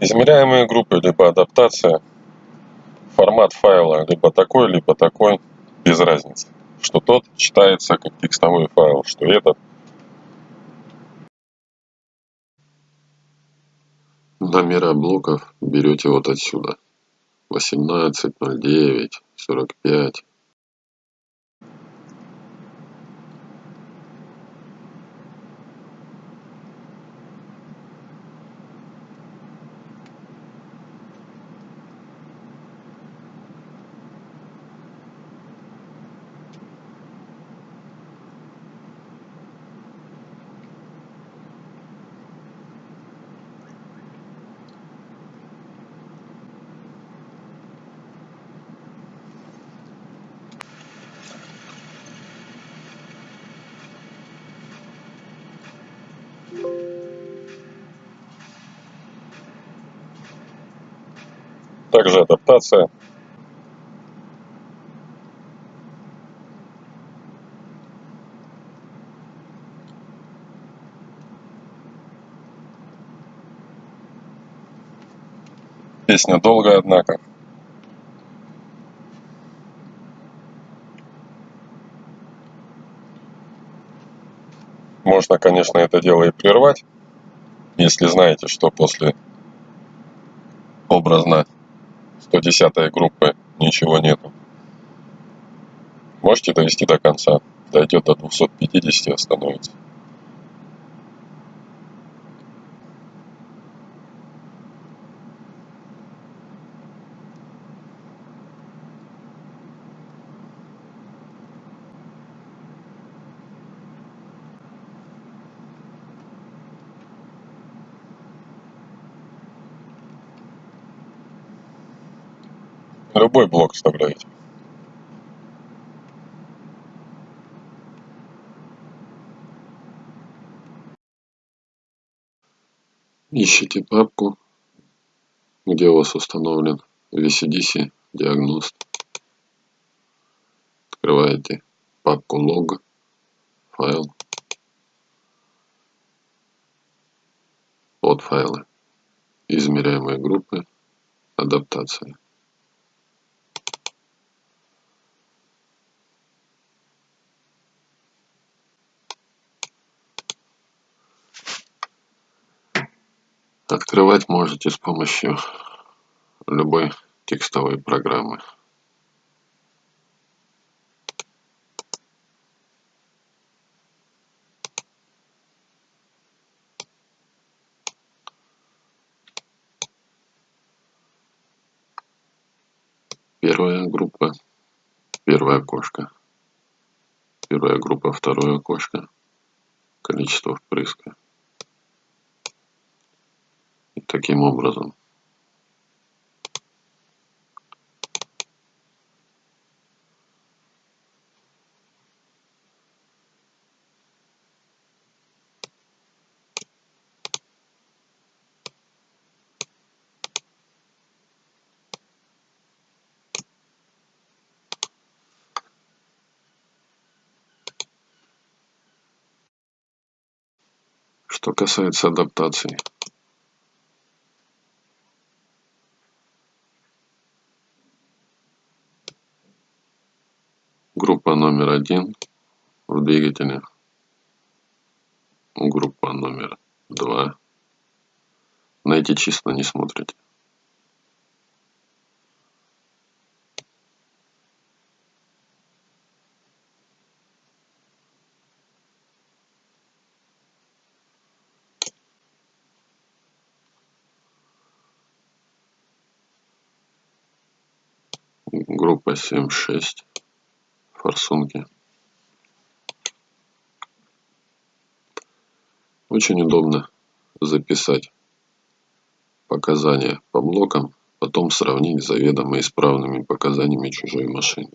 измеряемые группы либо адаптация формат файла либо такой либо такой без разницы. Что тот читается как текстовой файл что этот. Номера блоков берете вот отсюда. 18 09 45 также адаптация. Песня долгая однако. Можно конечно это дело и прервать если знаете что после образно 110 группы ничего нету. Можете довести до конца? Дойдет до 250 остановится любой блок вставляете ищите папку где у вас установлен vcdc диагност открываете папку log файл. Вот файлы. Измеряемые группы адаптация Открывать можете с помощью любой текстовой программы. Первая группа, первое окошко. Первая группа, второе окошко. Количество впрыска таким образом. Что касается адаптации, группа номер один в двигателе группа номер два. На эти числа не смотрите. Группа семь шесть форсунки очень удобно записать показания по блокам потом сравнить с заведомо исправными показаниями чужой машины